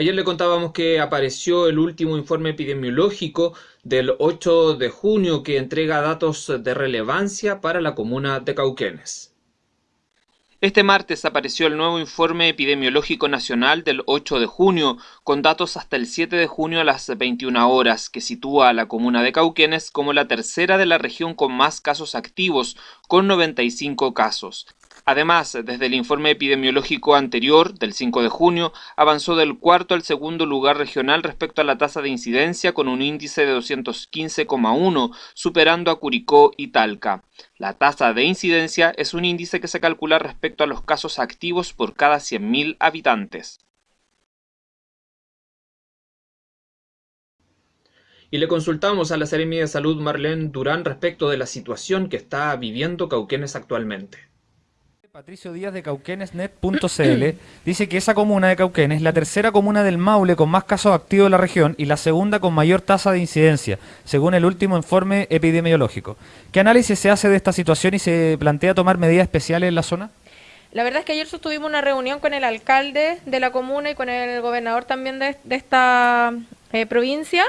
Ayer le contábamos que apareció el último informe epidemiológico del 8 de junio que entrega datos de relevancia para la comuna de Cauquenes. Este martes apareció el nuevo informe epidemiológico nacional del 8 de junio, con datos hasta el 7 de junio a las 21 horas, que sitúa a la comuna de Cauquenes como la tercera de la región con más casos activos, con 95 casos. Además, desde el informe epidemiológico anterior, del 5 de junio, avanzó del cuarto al segundo lugar regional respecto a la tasa de incidencia con un índice de 215,1, superando a Curicó y Talca. La tasa de incidencia es un índice que se calcula respecto a los casos activos por cada 100.000 habitantes. Y le consultamos a la Seremi de Salud Marlene Durán respecto de la situación que está viviendo Cauquenes actualmente. Patricio Díaz de Cauquenesnet.cl dice que esa comuna de Cauquenes es la tercera comuna del Maule con más casos activos de la región y la segunda con mayor tasa de incidencia, según el último informe epidemiológico. ¿Qué análisis se hace de esta situación y se plantea tomar medidas especiales en la zona? La verdad es que ayer sostuvimos una reunión con el alcalde de la comuna y con el gobernador también de, esta eh, provincia,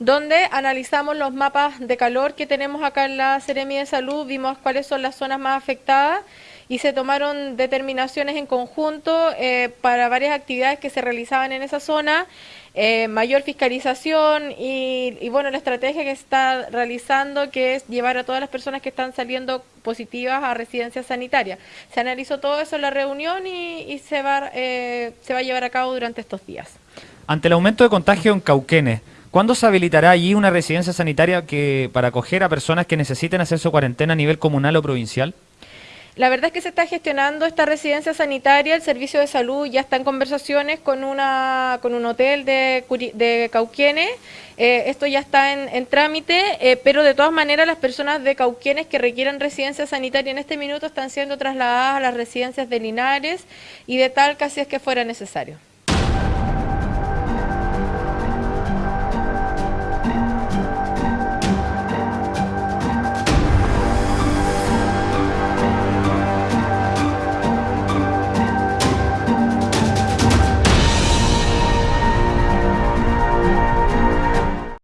donde analizamos los mapas de calor que tenemos acá en la Seremi de Salud, vimos cuáles son las zonas más afectadas y se tomaron determinaciones en conjunto eh, para varias actividades que se realizaban en esa zona, eh, mayor fiscalización y, bueno, la estrategia que se está realizando que es llevar a todas las personas que están saliendo positivas a residencias sanitarias. Se analizó todo eso en la reunión y, se, va, eh, se va a llevar a cabo durante estos días. Ante el aumento de contagio en Cauquenes, ¿Cuándo se habilitará allí una residencia sanitaria que para acoger a personas que necesiten hacer su cuarentena a nivel comunal o provincial? La verdad es que se está gestionando esta residencia sanitaria, el servicio de salud ya está en conversaciones con, una, con un hotel de, de Cauquienes, eh, esto ya está en, trámite, eh, pero de todas maneras las personas de Cauquienes que requieran residencia sanitaria en este minuto están siendo trasladadas a las residencias de Linares y de tal casi es que fuera necesario.